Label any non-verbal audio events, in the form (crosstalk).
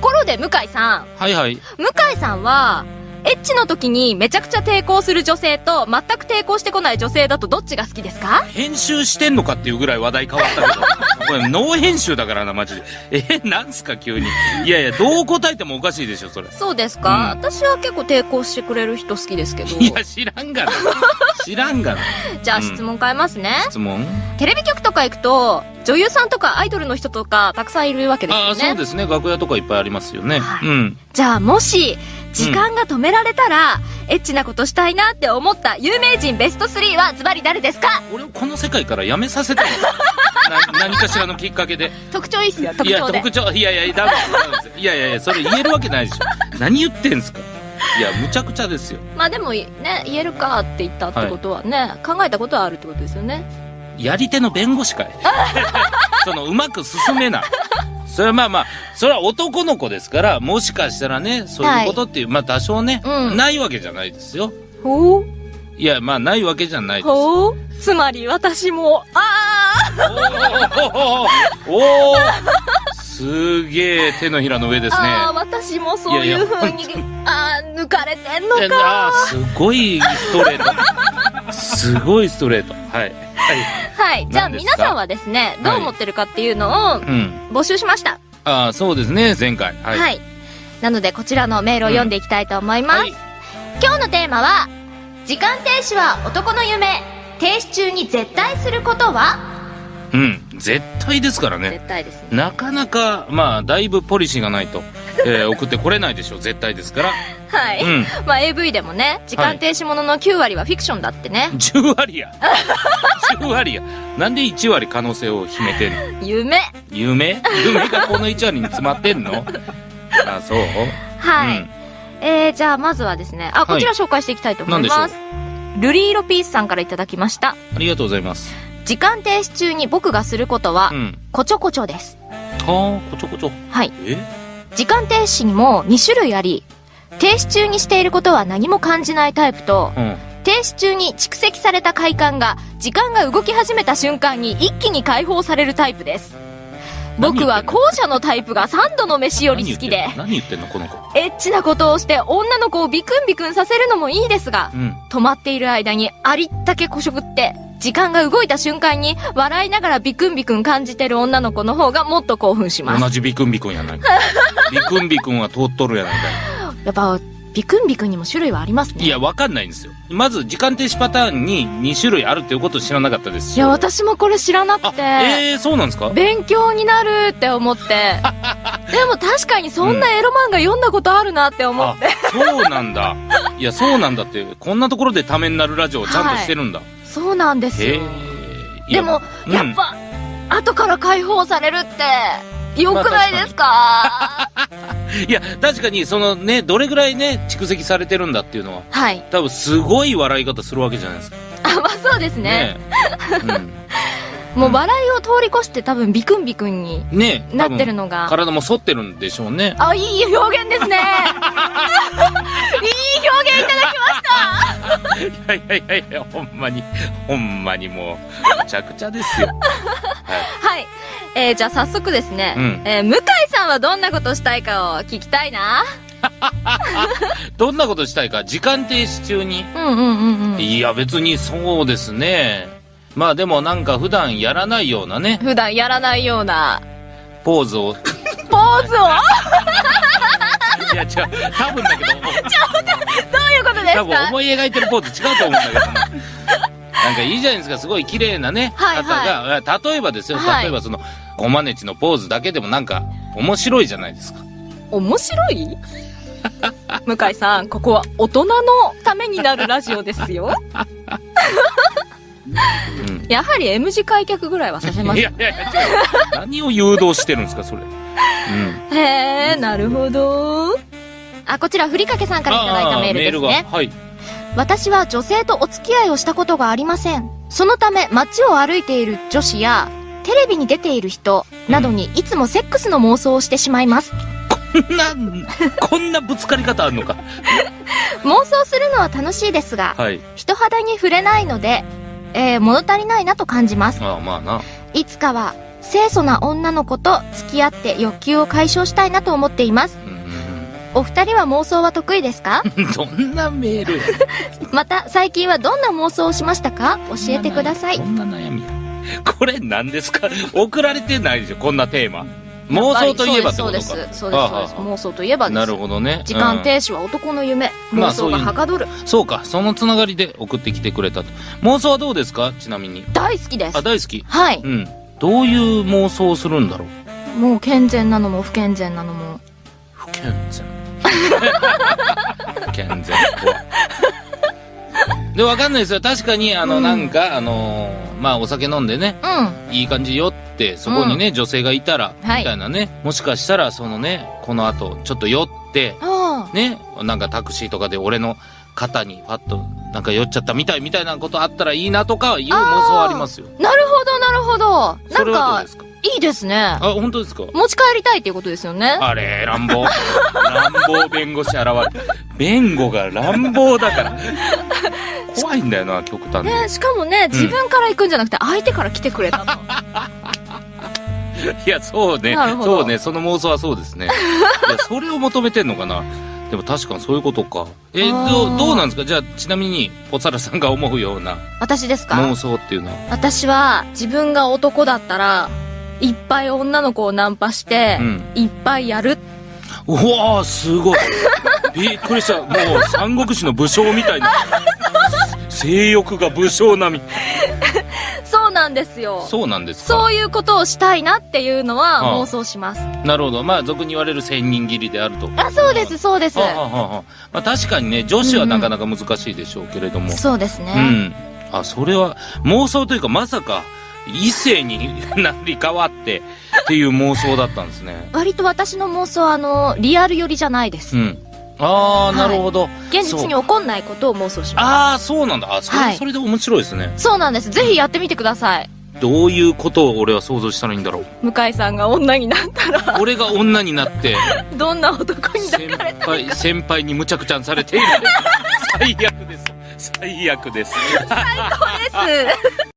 ところで向井さんはいはい。向井さんはエッチの時にめちゃくちゃ抵抗する女性と全く抵抗してこない女性だとどっちが好きですか？編集してんのかっていうぐらい話題変わったけど。(laughs) これ、ノー編集だからな、マジで。え、なんすか、急に。いやいや、どう答えてもおかしいでしょ、それ。そうですか、私は結構抵抗してくれる人好きですけどいや、知らんがな。知らんがな。じゃあうん質問変えますね、質問テレビ局とか行くと女優さんとかアイドルの人とかたくさんいるわけですああ、よねそうですね。楽屋とかいっぱいありますよね。はいうん。じゃあもし時間が止められたら、エッチなことしたいなって思った有名人ベスト3はズバリ誰ですか？俺をこの世界から辞めさせたい (laughs) 何かしらのきっかけで。特徴いいっすよ特いや、特徴、いやいや。いやいやいや、それ言えるわけないでしょ。何言ってんすか。いや、むちゃくちゃですよ。まあでもね言えるかって言ったってことはね、考えたことはあるってことですよねやり手の弁護士かい。(laughs) その、うまく進めない。それはまあまあ、それは男の子ですから、もしかしたらね、そういうことっていう、まあ多少ね、うんないわけじゃないですよ。ほういや、まあないわけじゃないです。ほうつまり私もあおーおーすげえ手のひらの上ですね。ああ私もそういう風にいやいああ抜かれてんのかあーすごいストレート。すごいストレート。はい。はい。はいじゃあ皆さんはですねどう思ってるかっていうのをうん。募集しましたああ、そうですね、前回。は。はいい、なのでこちらのメールを読んでいきたいと思います、はい今日のテーマは時間停止は男の夢停止中に絶対することは？うん。絶対ですからね。絶対ですね。なかなか、まあ、だいぶポリシーがないと、(laughs) えー送ってこれないでしょう、絶対ですから。はい、うん。まあ AV でもね時間停止ものの9割はフィクションだってね、10割や。10割や。なんで1割可能性を秘めてんの？夢。夢？夢がこの1割に詰まってんの？あ、そう？はい、うん。えー、じゃあまずはですねあこちら紹介していきたいと思います、ルリーロピースさんからいただきました。ありがとうございます。時間停止中に僕がすることは、うん。こちょこちょですはあ、こちょこちょ。はいえ？時間停止にも2種類あり停止中にしていることは何も感じないタイプとうん。停止中に蓄積された快感が時間が動き始めた瞬間に一気に解放されるタイプです僕は後者のタイプが3度の飯より好きで何言ってんの？何言ってんのこの子？エッチなことをして女の子をビクンビクンさせるのもいいですがうん。止まっている間にありったけこしょぶって時間が動いた瞬間に笑いながらビクンビクン感じてる女の子の方がもっと興奮します同じビクンビクンやないか。(laughs) ビクンビクンは通っとるやないかやっぱビクンビクンにも種類はありますねい。いや、わかんないんですよ。まず、時間停止パターンに2種類あるっていうことを知らなかったですし。いや、私もこれ知らなくあ、て、えー、そうなんですか？勉強になるって思って。(laughs) でも確かにそんなエロ漫画読んだことあるなって思あって。、そうなんだ。いや、そうなんだって。こんなところでためになるラジオをちゃんとしてるんだ。そうなんですへよ。え。でも、うんやっぱ、後から解放されるって、良くないですか？(laughs) いや、確かに、そのね、どれぐらいね、蓄積されてるんだっていうのは、はい。多分すごい笑い方するわけじゃないですか。あ、まあそうですね。ねもう笑いを通り越して多分ビクンビクンに。なってるの。のが。体も反ってるんでしょうね。あ、いい表現ですね。(laughs) いい表現いただきました。いやいやいやいや、ほんまに、ほんまにもう、むちゃくちゃですよ。はい。はい。えー、じゃあ早速ですね。うんえー向井さんはどんなことしたいかを聞きたいな。(laughs) どんなことしたいか、時間停止中に。うんうんうんうん。いや、別にそうですね。まあでもなんか普段やらないようなね、普段やらないような。ポーズを。ポーズを？いや、違う、多分だけど、どういうことです多分か思い描いてるポーズ違うと思うんだけど。な。なんかいいじゃないですか、すごい綺麗なね、はいはい。方が、例えばですよ、はい。例えばその、ごまねちのポーズだけでもなんか、面白いじゃないですか。面白い？向井さん、ここは大人のためになるラジオですよ。うん。やはり M 字開脚ぐらいはさせます。いやいやいや。何を誘導してるんですか、それ。うん。へえ、なるほど。あ、こちら、ふりかけさんからいただいたメールですね。はい。私は女性とお付き合いをしたことがありません。そのため街を歩いている女子や、テレビに出ている人などにいつもセックスの妄想をしてしまいます。こんな、こんなぶつかり方あるのか。(laughs) 妄想するのは楽しいですが、はい。人肌に触れないので、えー物足りないなと感じます。ああ、まあな。いつかは清楚な女の子と付き合って欲求を解消したいなと思っています。うんうんお二人は妄想は得意ですか？う (laughs) んどんなメール？や (laughs) また、最近はどんな妄想をしましたか？教えてくださいこ。んな悩み？や。これ何ですか？送られてないでしょこんなテーマ。妄想といえばってことか。そうです、そうです、妄想といえばです。なるほどね。時間うん停止は男の夢。妄想がはかどる。そうか、そのつながりで送ってきてくれたと。妄想はどうですか？ちなみに。大好きですあ、。大好き？はい。うん。どういう妄想をするんだろう？もう健全なのも不健全なのも。不健全。不健全 (laughs) で、わかんないですよ。確かに、あの、うんなんか、あのーまあ、お酒飲んでね、うん。いい感じ酔って、そこにね、女性がいたら、はいみたいなね。もしかしたら、そのね、この後、ちょっと酔って。ね、なんかタクシーとかで俺の肩にパッと、なんか酔っちゃったみたいみたいなことあったらいいなとかいう妄想はありますよ。なるほど、なるほど。それはどなかうんで、すか？いいですね。あ、本当ですか？持ち帰りたいっていうことですよね。あれ、乱暴。乱暴弁護士現れる。弁護が乱暴だから。怖いんだよな、極端に。ね、しかもね、自分から行くんじゃなくて、相手から来てくれたの。(laughs) (laughs) いや、そうねそうね。その妄想はそうですね。(laughs) いや、それを求めてんのかな。でも確かにそういうことか。え、あーどう、どうなんですか？じゃあ、ちなみに、ポツァラさんが思うような私ですか？妄想っていうのは。私は、自分が男だったら、いっぱい女の子をナンパしてう、ん。いっぱいやる。うわー、すごい。(laughs) びっくりした。もう、三国志の武将みたいな。性欲が武将並み。なんですよ。そうなんですか？そういうことをしたいなっていうのはああ妄想します。なるほど。まあ、俗に言われる千人切りであると。あ、そうです、そうですは。あまあ、確かにね、女子はなかなか難しいでしょうけれども。そうですね。うん。あ、それは、妄想というか、まさか、異性になり変わって、っていう妄想だったんですね。割と私の妄想は、あの、リアル寄りじゃないです。うん。ああ、なるほど。現実に起こんないことを妄想します。ああ、そうなんだ。あ、それ、はいそれで面白いですね。そうなんです。ぜひやってみてください。どういうことを俺は想像したらいいんだろう。向井さんが女になったら、俺が女になって、(laughs) どんな男に抱先かれた輩、先輩に無茶苦茶にされている。(laughs) 最悪です。最悪です。です。